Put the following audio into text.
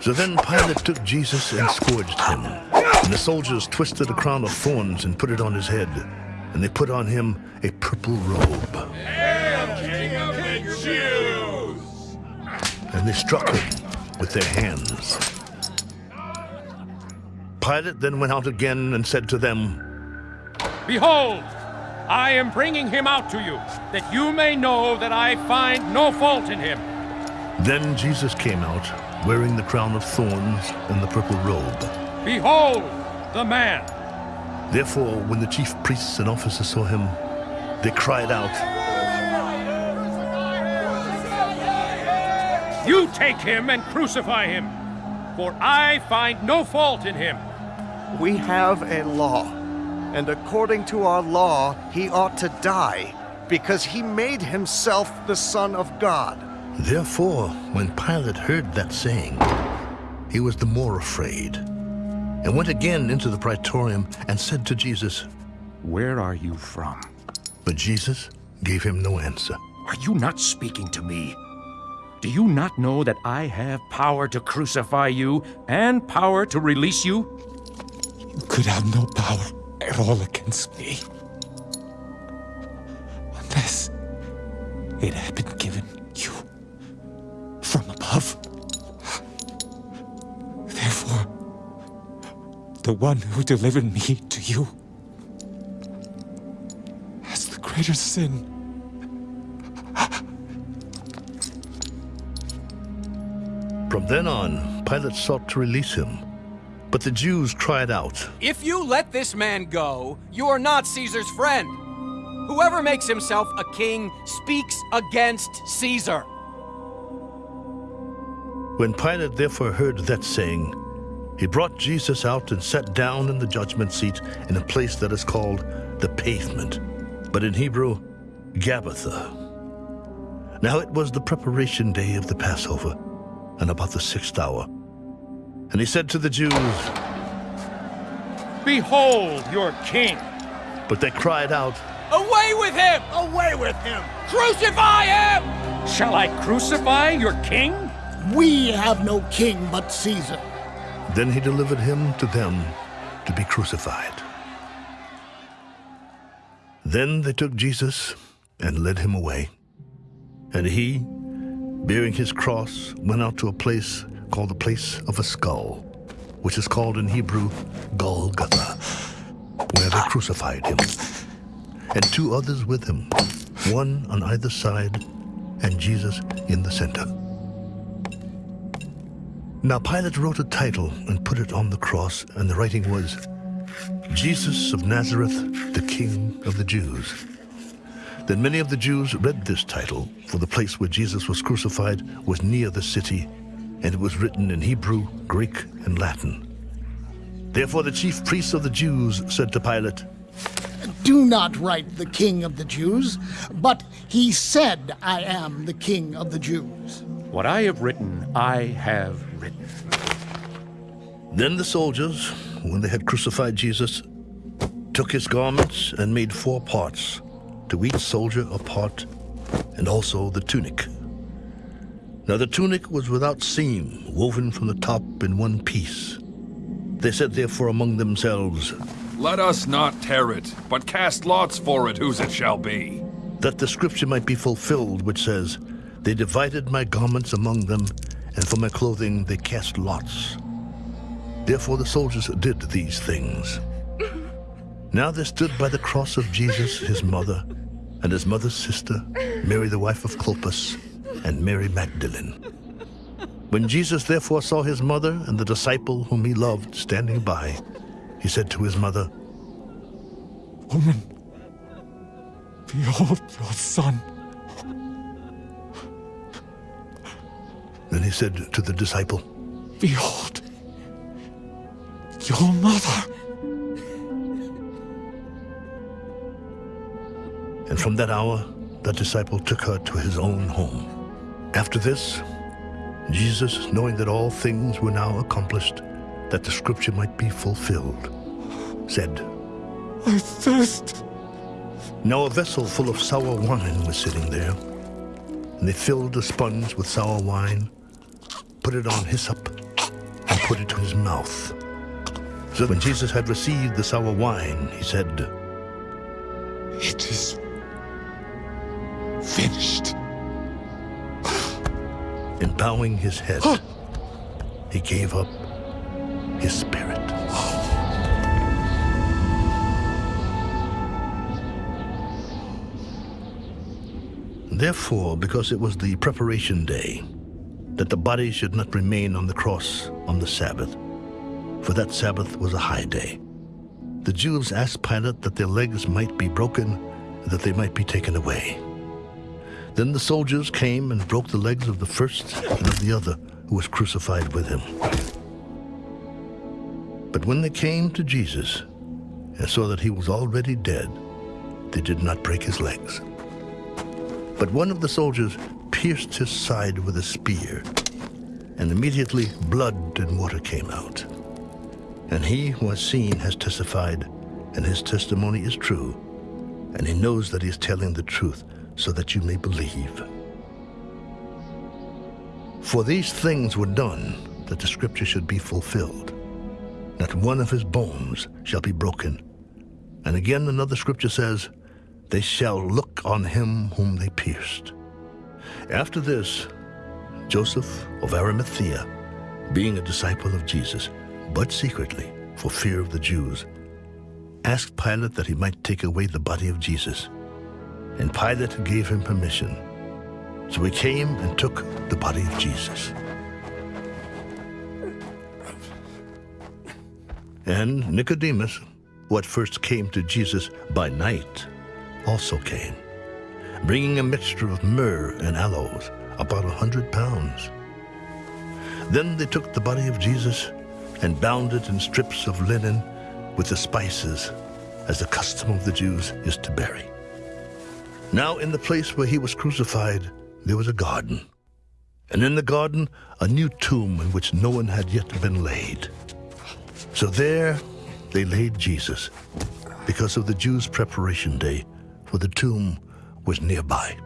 So then Pilate took Jesus and scourged him. And the soldiers twisted a crown of thorns and put it on his head. And they put on him a purple robe. King of the Jews! And they struck him with their hands. Pilate then went out again and said to them, Behold, I am bringing him out to you, that you may know that I find no fault in him. Then Jesus came out, wearing the crown of thorns and the purple robe. Behold, the man! Therefore, when the chief priests and officers saw him, they cried out, You take him and crucify him, for I find no fault in him. We have a law, and according to our law, he ought to die, because he made himself the Son of God. Therefore, when Pilate heard that saying, he was the more afraid, and went again into the praetorium and said to Jesus, Where are you from? But Jesus gave him no answer. Are you not speaking to me? Do you not know that I have power to crucify you and power to release you? You could have no power at all against me. Unless it had been given the one who delivered me to you has the greater sin. From then on, Pilate sought to release him. But the Jews cried out, If you let this man go, you are not Caesar's friend. Whoever makes himself a king speaks against Caesar. When Pilate therefore heard that saying, he brought Jesus out and sat down in the judgment seat in a place that is called the pavement, but in Hebrew, Gabbatha. Now it was the preparation day of the Passover, and about the sixth hour. And he said to the Jews, Behold your king! But they cried out, Away with him! Away with him! Crucify him! Shall I crucify your king? We have no king but Caesar. Then he delivered him to them to be crucified. Then they took Jesus and led him away. And he, bearing his cross, went out to a place called the place of a skull, which is called in Hebrew Golgotha, where they crucified him, and two others with him, one on either side, and Jesus in the center. Now Pilate wrote a title and put it on the cross, and the writing was, Jesus of Nazareth, the King of the Jews. Then many of the Jews read this title, for the place where Jesus was crucified was near the city, and it was written in Hebrew, Greek, and Latin. Therefore the chief priests of the Jews said to Pilate, Do not write the King of the Jews, but he said, I am the King of the Jews. What I have written, I have written. Then the soldiers, when they had crucified Jesus, took his garments and made four parts, to each soldier a part, and also the tunic. Now the tunic was without seam, woven from the top in one piece. They said therefore among themselves, Let us not tear it, but cast lots for it whose it shall be. that the scripture might be fulfilled, which says, They divided my garments among them, and for my clothing they cast lots. Therefore the soldiers did these things. Now there stood by the cross of Jesus his mother, and his mother's sister, Mary the wife of Clopas, and Mary Magdalene. When Jesus therefore saw his mother and the disciple whom he loved standing by, he said to his mother, Woman, behold your son. Then he said to the disciple, Behold your mother. And from that hour, that disciple took her to his own home. After this, Jesus, knowing that all things were now accomplished, that the scripture might be fulfilled, said, I thirst. Now a vessel full of sour wine was sitting there. and they filled a sponge with sour wine, put it on hyssop, and put it to his mouth. So when Jesus had received the sour wine, he said, It is finished. and bowing his head, he gave up his spirit. Therefore, because it was the preparation day, that the body should not remain on the cross on the Sabbath, for that Sabbath was a high day, the Jews asked Pilate that their legs might be broken, and that they might be taken away. Then the soldiers came and broke the legs of the first and of the other who was crucified with him. But when they came to Jesus and saw that he was already dead, they did not break his legs. But one of the soldiers pierced his side with a spear, and immediately blood and water came out. And he who has seen has testified, and his testimony is true, and he knows that he is telling the truth, so that you may believe. For these things were done that the scripture should be fulfilled. Not one of his bones shall be broken. And again another scripture says, They shall look on him whom they pierced. After this, Joseph of Arimathea, being a disciple of Jesus, but secretly, for fear of the Jews, asked Pilate that he might take away the body of Jesus. And Pilate gave him permission. So he came and took the body of Jesus. And Nicodemus, who at first came to Jesus by night, also came, bringing a mixture of myrrh and aloes, about a hundred pounds. Then they took the body of Jesus and bound it in strips of linen with the spices, as the custom of the Jews is to bury. Now in the place where he was crucified, there was a garden. And in the garden, a new tomb in which no one had yet been laid. So there they laid Jesus, because of the Jews' preparation day, for the tomb was nearby.